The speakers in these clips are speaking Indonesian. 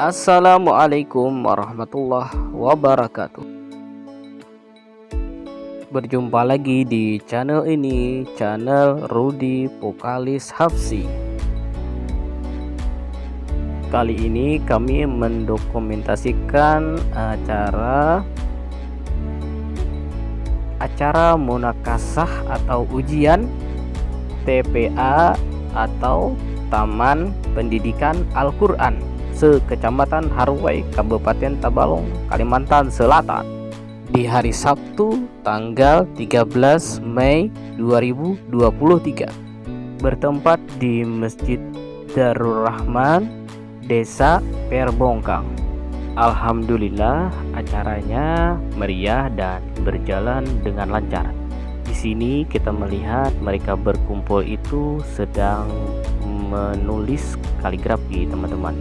Assalamualaikum warahmatullahi wabarakatuh. Berjumpa lagi di channel ini Channel Rudi Pokalis Hafsi Kali ini kami mendokumentasikan acara Acara munakasah atau ujian TPA atau Taman Pendidikan Al-Quran sekecamatan Harwai, Kabupaten Tabalong, Kalimantan Selatan. Di hari Sabtu tanggal 13 Mei 2023 bertempat di Masjid Darul Rahman Desa Perbongkang. Alhamdulillah acaranya meriah dan berjalan dengan lancar. Di sini kita melihat mereka berkumpul itu sedang menulis kaligrafi teman-teman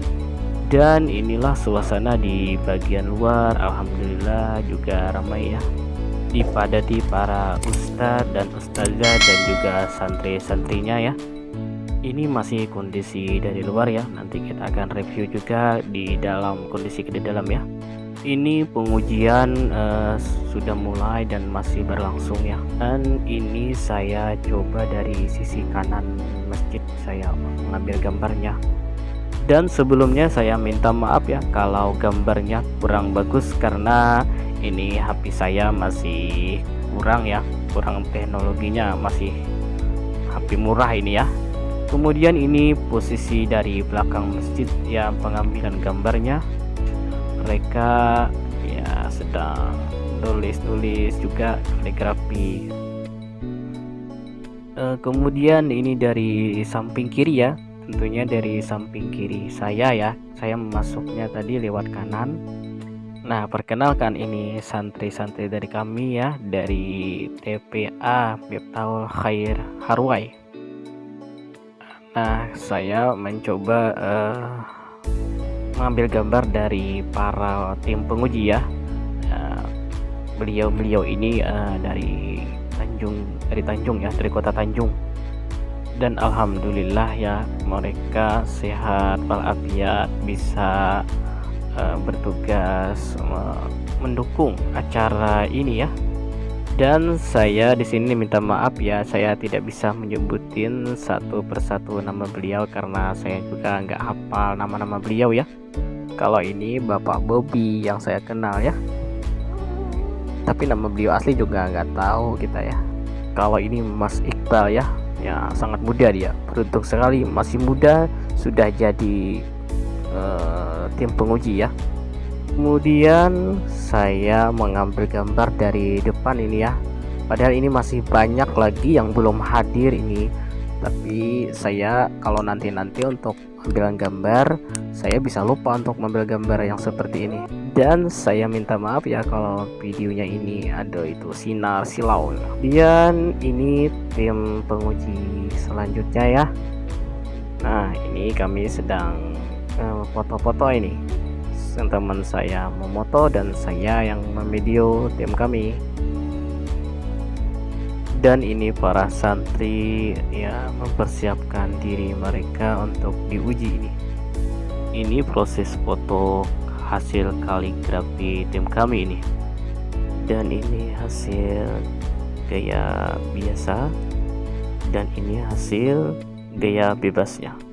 dan inilah suasana di bagian luar. Alhamdulillah juga ramai ya. Dipadati para ustadz dan ustazah dan juga santri-santrinya ya. Ini masih kondisi dari luar ya. Nanti kita akan review juga di dalam kondisi di dalam ya. Ini pengujian uh, sudah mulai dan masih berlangsung ya. Dan ini saya coba dari sisi kanan masjid saya mengambil gambarnya dan sebelumnya saya minta maaf ya kalau gambarnya kurang bagus karena ini HP saya masih kurang ya. Kurang teknologinya masih HP murah ini ya. Kemudian ini posisi dari belakang masjid ya pengambilan gambarnya. Mereka ya sedang tulis-tulis juga kaligrafi. E, kemudian ini dari samping kiri ya tentunya dari samping kiri saya ya saya masuknya tadi lewat kanan. Nah perkenalkan ini santri-santri dari kami ya dari TPA Miftaul Khair Harwai. Nah saya mencoba uh, mengambil gambar dari para tim penguji ya. Nah, beliau-beliau uh, ini uh, dari Tanjung dari Tanjung ya dari kota Tanjung dan alhamdulillah ya mereka sehat walafiat bisa uh, bertugas uh, mendukung acara ini ya. Dan saya di sini minta maaf ya saya tidak bisa menyebutin satu persatu nama beliau karena saya juga nggak hafal nama-nama beliau ya. Kalau ini Bapak Bobby yang saya kenal ya. Tapi nama beliau asli juga nggak tahu kita ya. Kalau ini Mas Iqbal ya ya sangat muda dia. Beruntung sekali masih muda sudah jadi uh, tim penguji ya. Kemudian saya mengambil gambar dari depan ini ya. Padahal ini masih banyak lagi yang belum hadir ini. Tapi saya kalau nanti-nanti untuk ambil gambar saya bisa lupa untuk mengambil gambar yang seperti ini dan saya minta maaf ya kalau videonya ini ada itu sinar silau. Dan ini tim penguji selanjutnya ya. Nah ini kami sedang eh, foto-foto uh, ini teman saya memoto dan saya yang memvideo tim kami. Dan ini para santri ya mempersiapkan diri mereka untuk diuji ini. Ini proses foto hasil kaligrafi tim kami ini. Dan ini hasil gaya biasa. Dan ini hasil gaya bebasnya